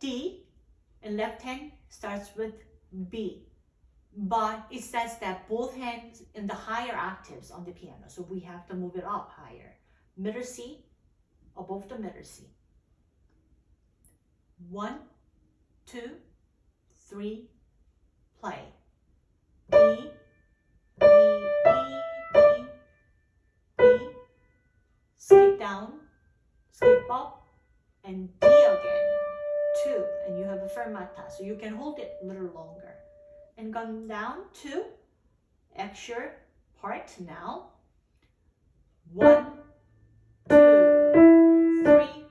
D and left hand starts with B. But it says that both hands in the higher octaves on the piano. So we have to move it up higher. Middle C above the middle C. One, two, three, play. B, B, B, B, B. skip down, skip up, and D again, two, and you have a fermata, so you can hold it a little longer. And come down to extra part now. One, two, three,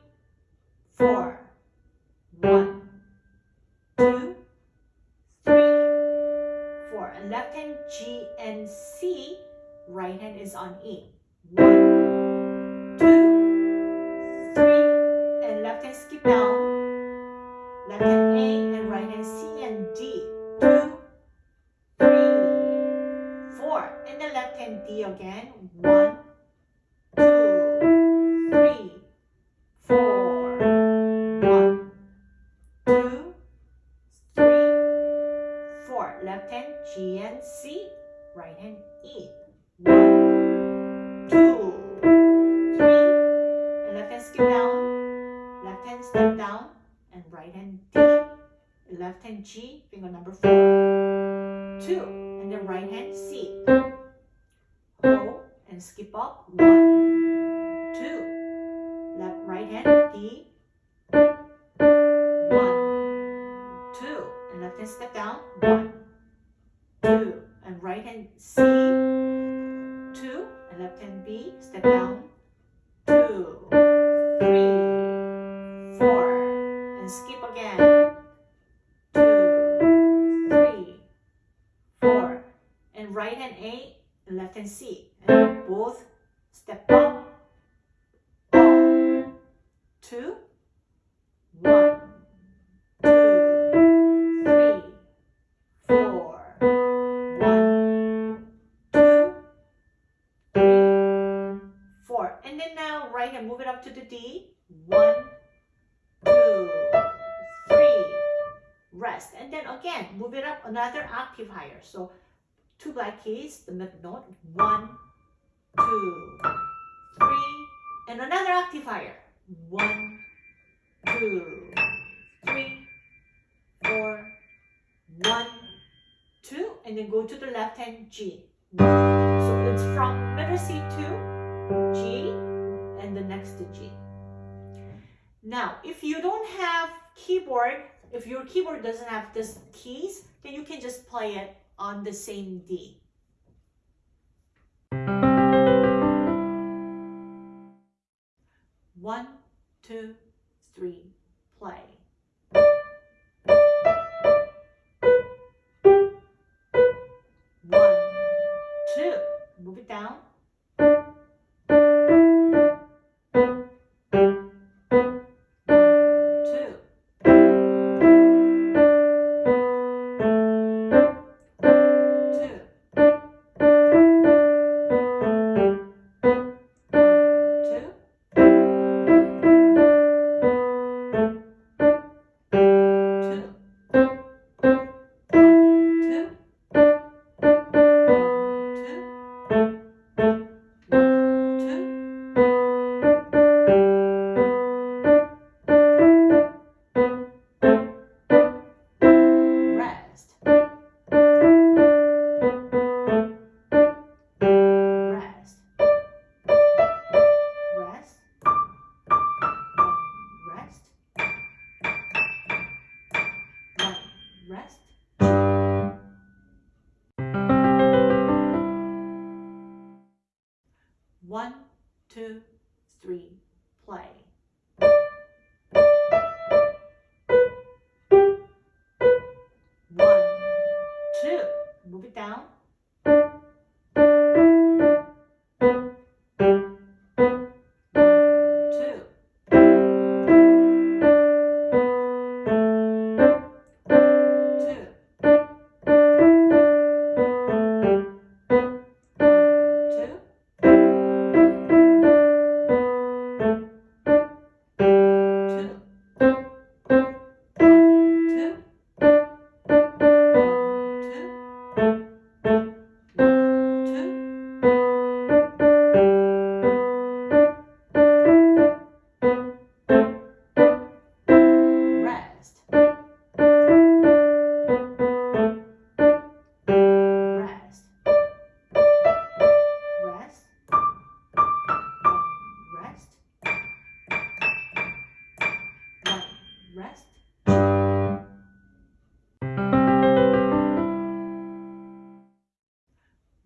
four. One, two, three, four. And left hand G and C, right hand is on E. One, again. One, skip up, one, two, left right hand D, one, two, and left hand step down, one, two, and right hand C, two, and left hand B, step down, two, three, four, and skip again, two, three, four, and right hand A, left hand C, and both step up, up, two, one, two, three, four, one, two, three, four. And then now right hand, move it up to the D. One, two, three, rest. And then again, move it up another octave higher. So two black keys, the middle note. One, two, three, and another octave. One, two, three, four, one, two, and then go to the left hand G. So it's from middle C to G, and the next G. Now, if you don't have keyboard, if your keyboard doesn't have these keys, then you can just play it on the same day. One, two, three, play. One, two, move it down.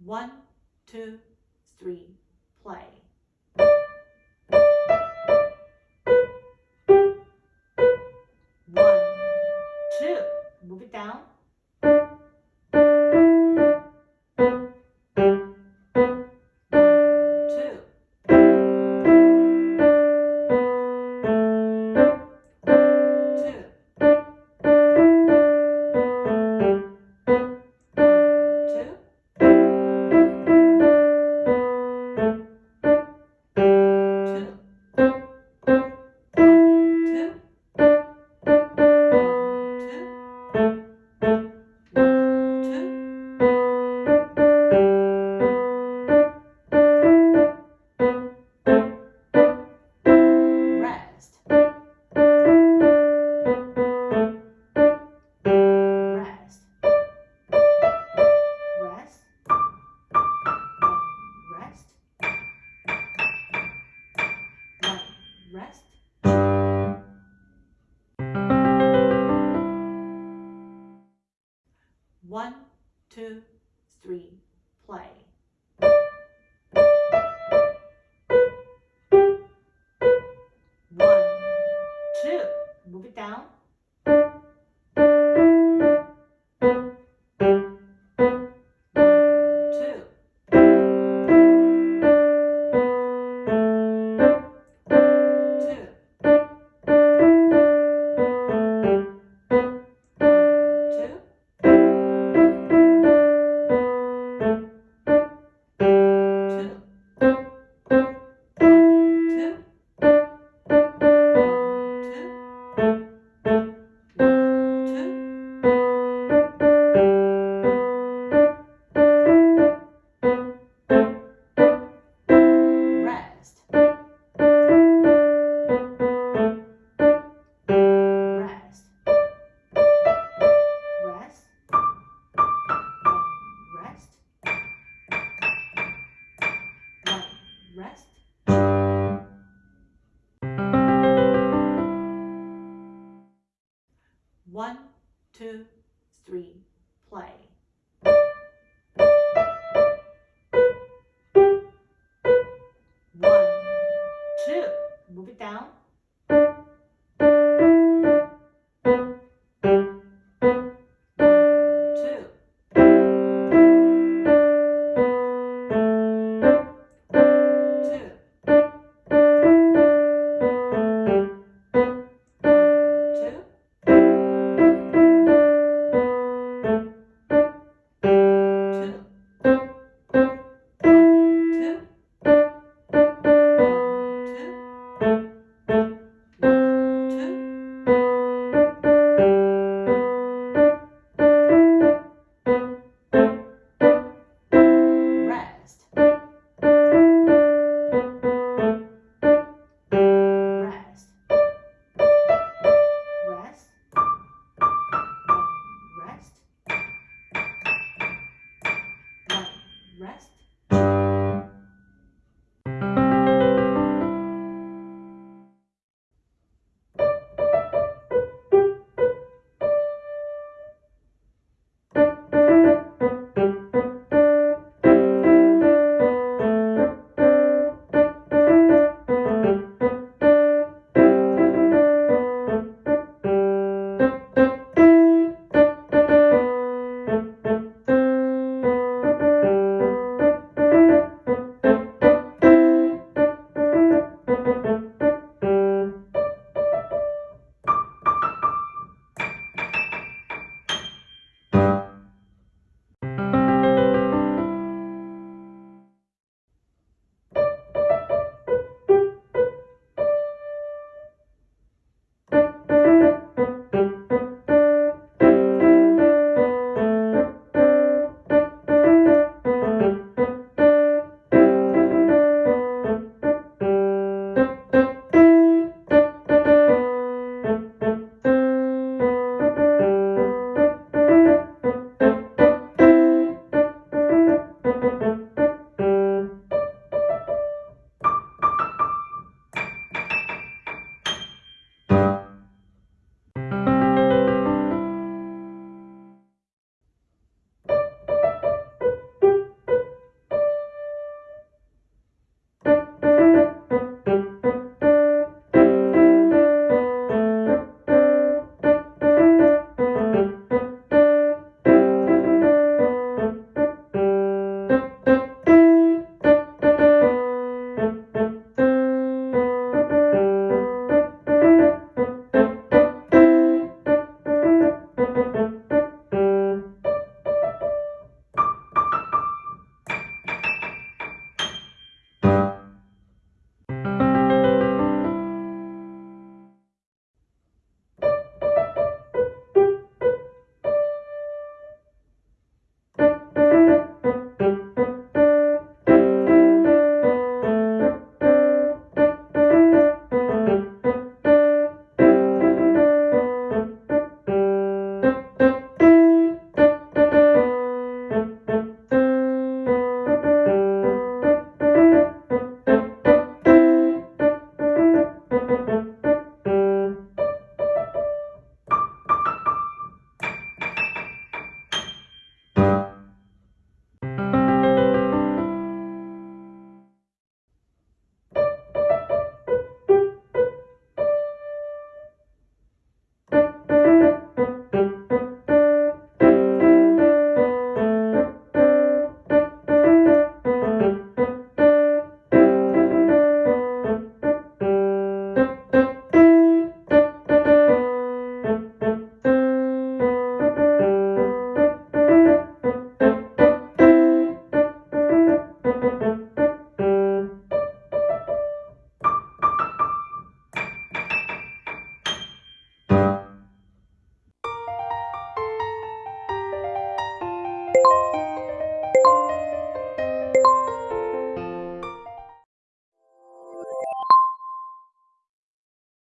One, two, three, play. One, two, move it down. One, two, three, play. One, two, move it down.